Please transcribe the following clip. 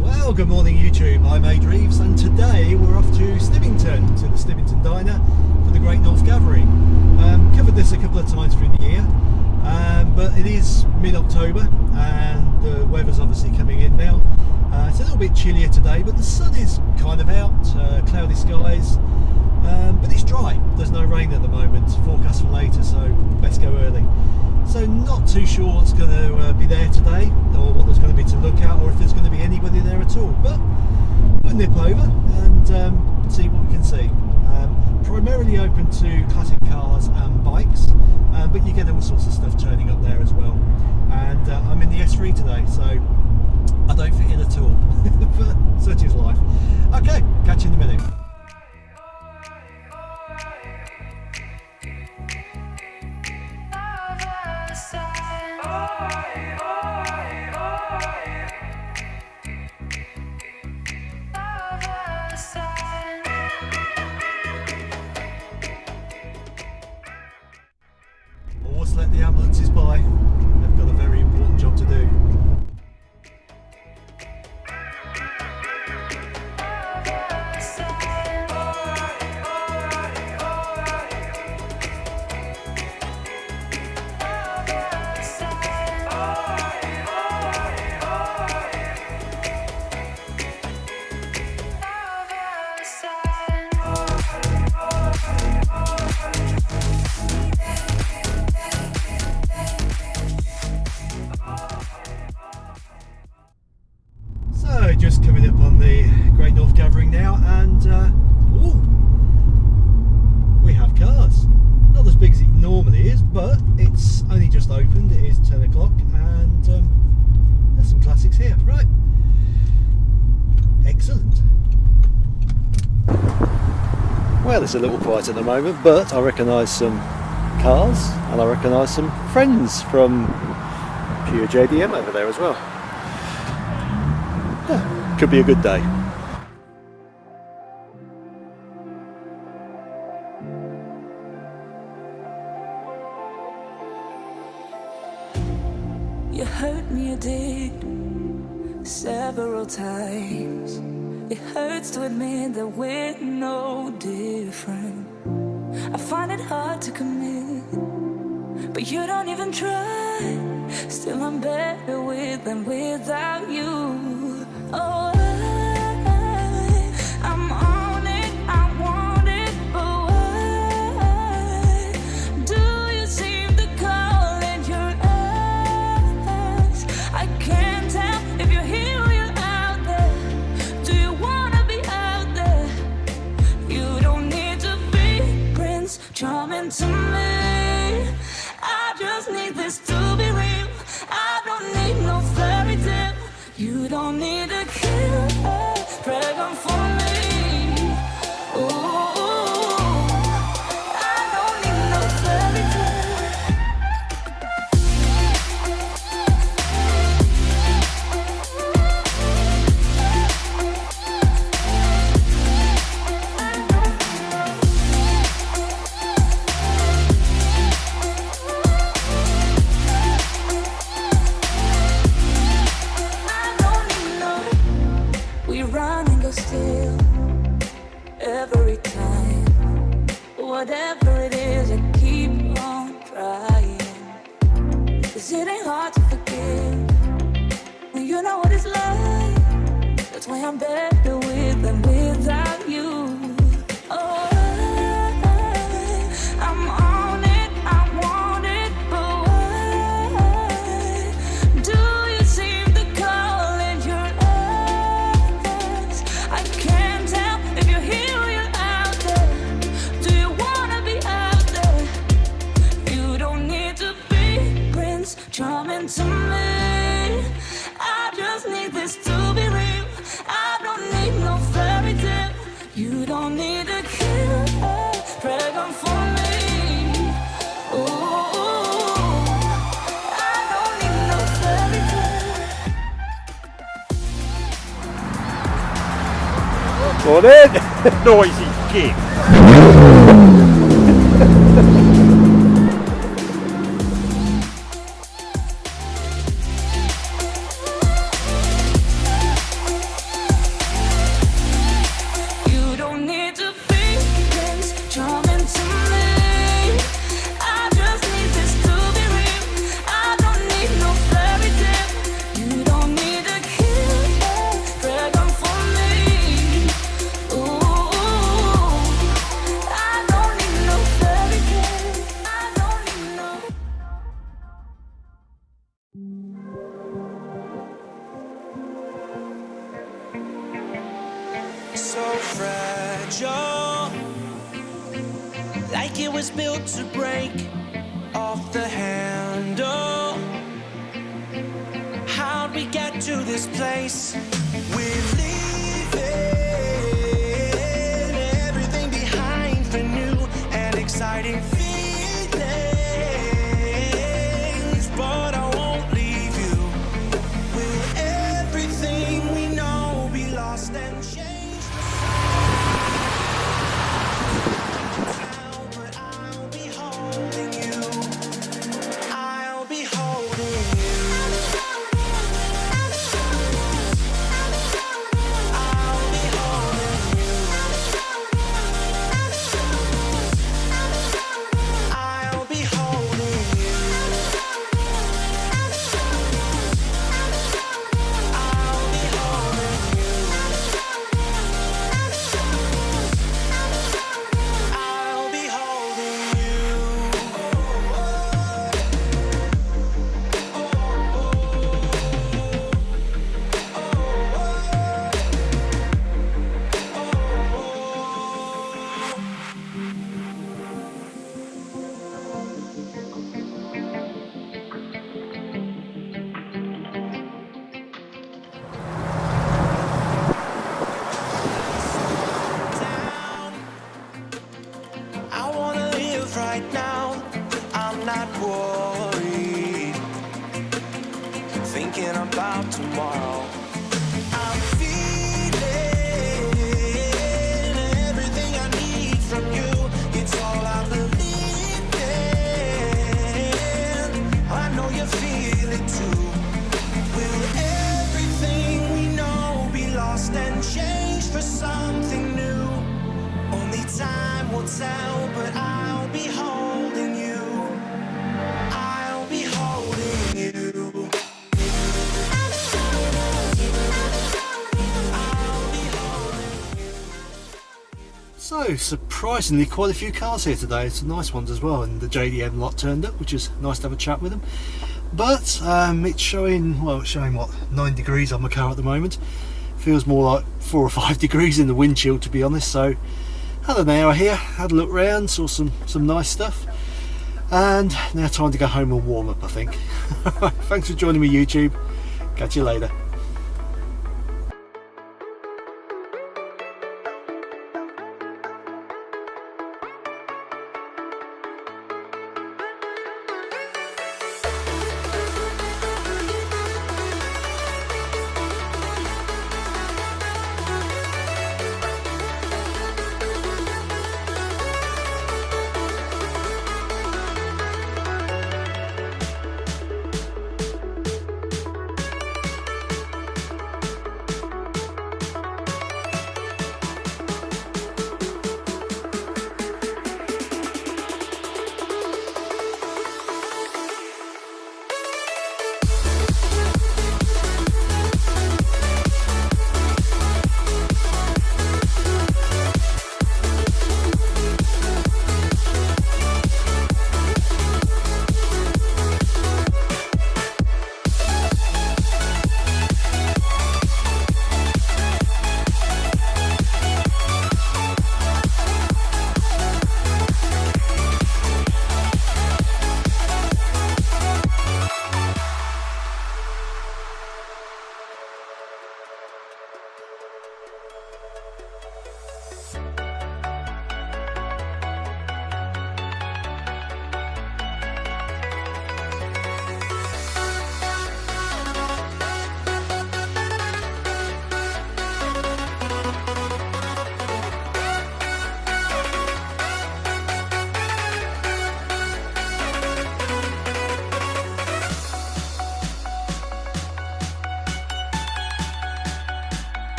Well, good morning YouTube, I'm Ade Reeves and today we're off to Stivington, to the Stivington Diner for the Great North Gathering. Um, covered this a couple of times through the year, um, but it is mid-October and the weather's obviously coming in now. Uh, it's a little bit chillier today, but the sun is kind of out, uh, cloudy skies, um, but it's dry. There's no rain at the moment, forecast for later, so best go early. So not too sure what's going to uh, be there today, or what there's going to be to look at, or if there's going to be anybody there at all. But we'll nip over and um, see what we can see. Um, primarily open to classic cars and bikes, um, but you get all sorts of stuff turning up there as well. And uh, I'm in the S3 today, so I don't fit in at all. but such is life. Okay, catch you in a minute. Always let the ambulances by. Gathering now and uh, ooh, we have cars. Not as big as it normally is but it's only just opened, it is 10 o'clock and um, there's some classics here. Right, excellent. Well it's a little quiet at the moment but I recognise some cars and I recognise some friends from Pure JDM over there as well. Yeah, could be a good day. You hurt me, you did several times. It hurts to admit that we're no different. I find it hard to commit, but you don't even try. Still, I'm better with than without you. Oh, You That's why I'm with Noisy git. Like it was built to break off the handle. How'd we get to this place? We're leaving everything behind for new and exciting Surprisingly, quite a few cars here today. Some nice ones as well, and the JDM lot turned up, which is nice to have a chat with them. But um, it's showing, well, it's showing what, 9 degrees on my car at the moment. Feels more like 4 or 5 degrees in the windshield, to be honest. So, had an hour here, had a look round, saw some, some nice stuff. And now time to go home and warm up, I think. Thanks for joining me, YouTube. Catch you later.